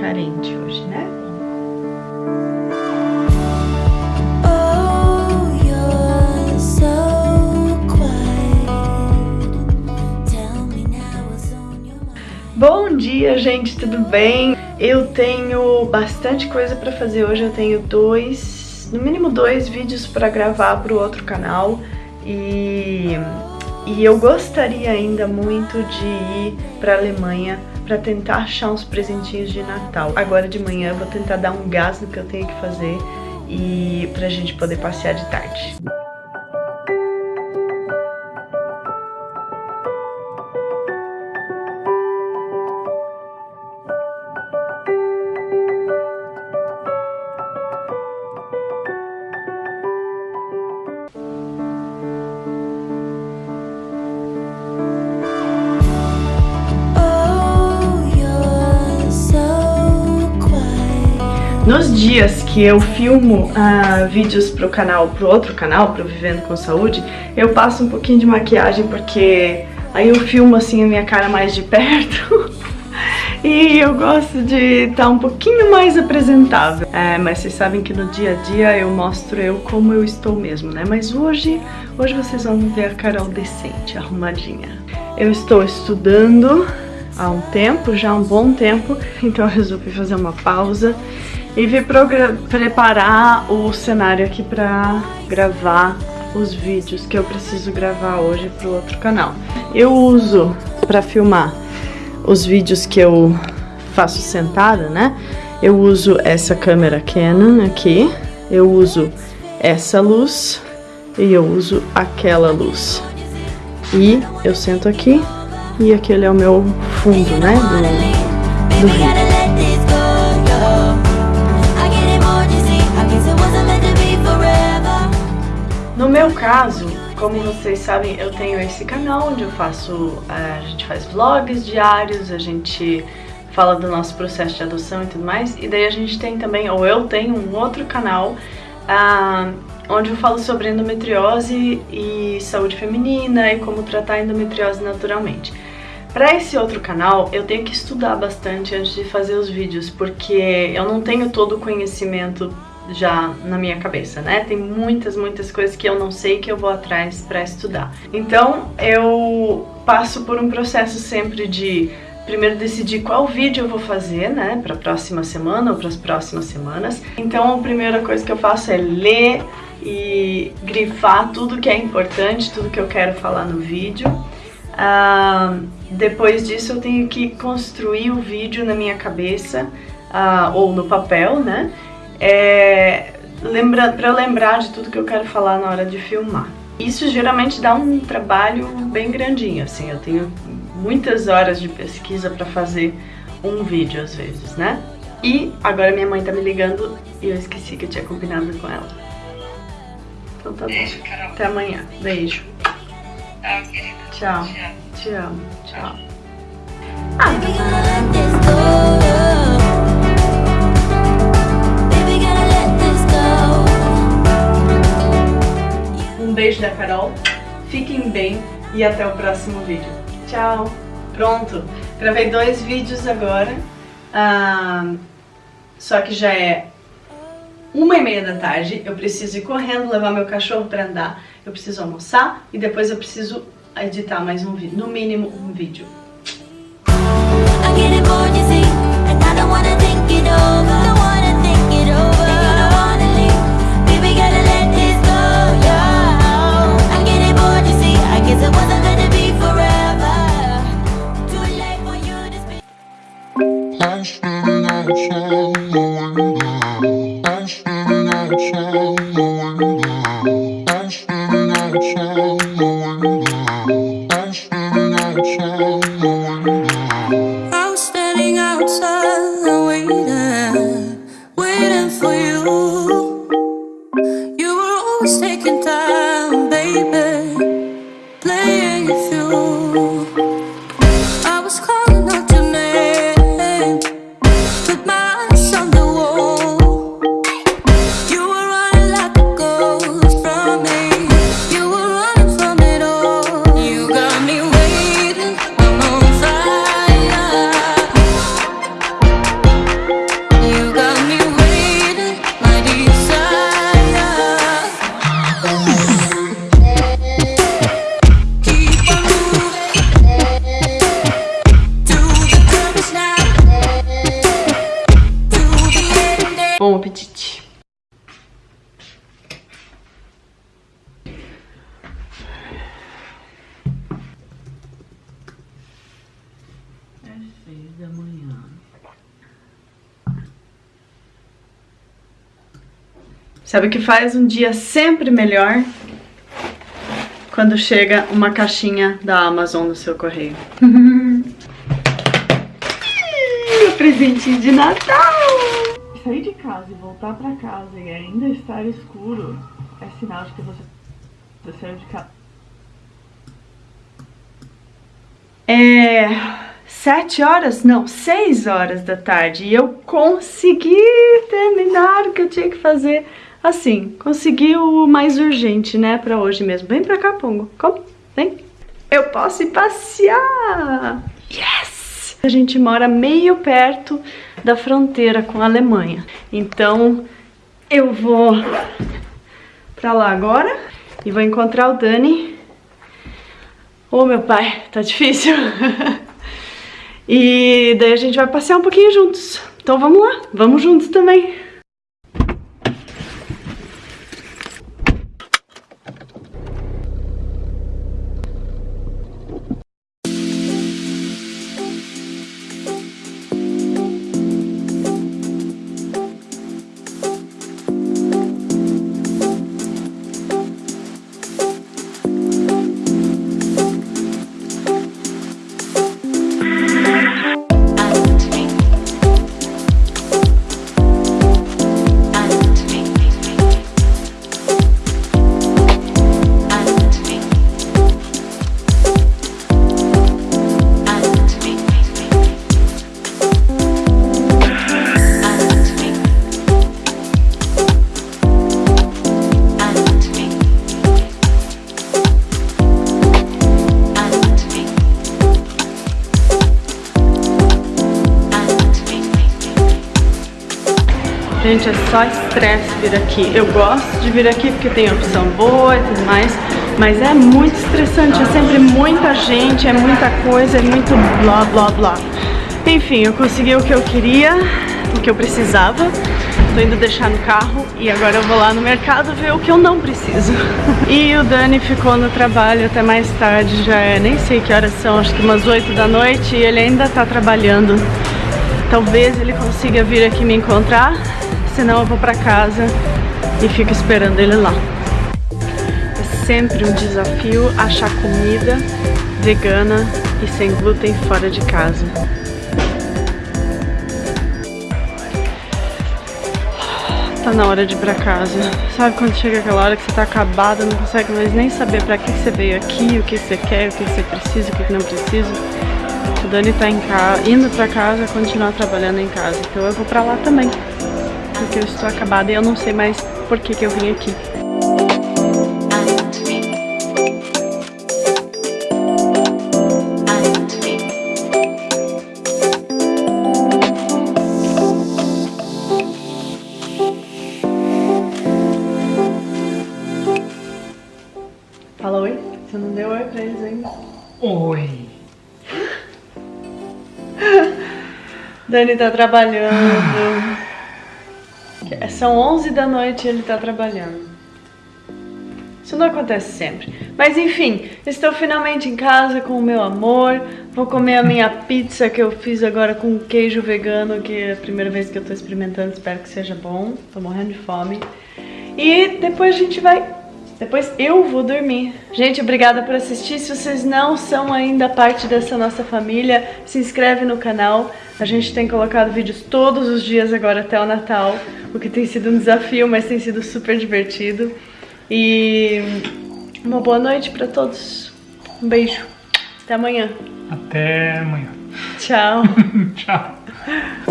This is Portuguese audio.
carente hoje, né? Bom dia, gente, tudo bem? Eu tenho bastante coisa para fazer hoje, eu tenho dois, no mínimo dois vídeos para gravar para o outro canal e, e eu gostaria ainda muito de ir para Alemanha para tentar achar uns presentinhos de Natal. Agora de manhã eu vou tentar dar um gás no que eu tenho que fazer e pra gente poder passear de tarde. Nos dias que eu filmo uh, vídeos pro canal, pro outro canal, pro Vivendo com Saúde, eu passo um pouquinho de maquiagem porque aí eu filmo assim a minha cara mais de perto e eu gosto de estar tá um pouquinho mais apresentável. É, mas vocês sabem que no dia a dia eu mostro eu como eu estou mesmo, né? Mas hoje, hoje vocês vão ver a Carol decente, arrumadinha. Eu estou estudando há um tempo, já há um bom tempo, então eu resolvi fazer uma pausa e vim preparar o cenário aqui pra gravar os vídeos que eu preciso gravar hoje pro outro canal. Eu uso pra filmar os vídeos que eu faço sentada, né? Eu uso essa câmera Canon aqui, eu uso essa luz e eu uso aquela luz. E eu sento aqui e aquele é o meu fundo, né, do, do vídeo. Meu caso, como vocês sabem, eu tenho esse canal onde eu faço, a gente faz vlogs diários, a gente fala do nosso processo de adoção e tudo mais, e daí a gente tem também, ou eu tenho um outro canal, uh, onde eu falo sobre endometriose e saúde feminina e como tratar a endometriose naturalmente. Para esse outro canal, eu tenho que estudar bastante antes de fazer os vídeos, porque eu não tenho todo o conhecimento já na minha cabeça, né? Tem muitas, muitas coisas que eu não sei que eu vou atrás para estudar. Então eu passo por um processo sempre de primeiro decidir qual vídeo eu vou fazer, né, para a próxima semana ou para as próximas semanas. Então a primeira coisa que eu faço é ler e grifar tudo que é importante, tudo que eu quero falar no vídeo. Uh, depois disso eu tenho que construir o vídeo na minha cabeça uh, ou no papel, né? É, lembra, para eu lembrar de tudo que eu quero falar na hora de filmar. Isso geralmente dá um trabalho bem grandinho, assim, eu tenho muitas horas de pesquisa para fazer um vídeo às vezes, né? E agora minha mãe tá me ligando e eu esqueci que eu tinha combinado com ela. Então tá Beijo, bom. Carol. Até amanhã. Beijo. Tchau, querida. Tchau. Te amo. Tchau. Ah. Beijo da Carol, fiquem bem e até o próximo vídeo. Tchau! Pronto, gravei dois vídeos agora, ah, só que já é uma e meia da tarde, eu preciso ir correndo levar meu cachorro para andar, eu preciso almoçar e depois eu preciso editar mais um vídeo, no mínimo um vídeo. Oh. Bom apetite. da manhã. Sabe o que faz um dia sempre melhor? Quando chega uma caixinha da Amazon no seu correio. Meu presentinho de Natal! Sair de casa e voltar pra casa e ainda estar escuro é sinal de que você saiu de casa. É sete horas, não, seis horas da tarde e eu consegui terminar o que eu tinha que fazer. Assim, consegui o mais urgente, né, pra hoje mesmo. Vem pra cá, Pongo. Como? Vem. Eu posso ir passear. Yes! A gente mora meio perto da fronteira com a Alemanha. Então, eu vou pra lá agora e vou encontrar o Dani. Ô, oh, meu pai, tá difícil. E daí a gente vai passear um pouquinho juntos. Então vamos lá, vamos juntos também. Gente, é só estresse vir aqui. Eu gosto de vir aqui porque tem opção boa e tudo mais, mas é muito estressante, é sempre muita gente, é muita coisa, é muito blá blá blá. Enfim, eu consegui o que eu queria, o que eu precisava. Tô indo deixar no carro e agora eu vou lá no mercado ver o que eu não preciso. E o Dani ficou no trabalho até mais tarde, já é, nem sei que horas são, acho que umas 8 da noite e ele ainda tá trabalhando. Talvez ele consiga vir aqui me encontrar, senão eu vou pra casa e fico esperando ele lá. É sempre um desafio achar comida vegana e sem glúten fora de casa. Tá na hora de ir pra casa. Sabe quando chega aquela hora que você tá acabada, não consegue mais nem saber pra que você veio aqui, o que você quer, o que você precisa, o que não precisa. O Dani tá em casa, indo pra casa, continuar trabalhando em casa. Então eu vou pra lá também porque eu estou acabada e eu não sei mais por que, que eu vim aqui. Fala oi. Você não deu oi pra eles ainda? Oi. Dani tá trabalhando. São 11 da noite e ele tá trabalhando. Isso não acontece sempre. Mas enfim, estou finalmente em casa com o meu amor. Vou comer a minha pizza que eu fiz agora com queijo vegano, que é a primeira vez que eu tô experimentando. Espero que seja bom. Tô morrendo de fome. E depois a gente vai depois eu vou dormir. Gente, obrigada por assistir. Se vocês não são ainda parte dessa nossa família, se inscreve no canal. A gente tem colocado vídeos todos os dias agora até o Natal, o que tem sido um desafio, mas tem sido super divertido. E uma boa noite pra todos. Um beijo. Até amanhã. Até amanhã. Tchau. Tchau.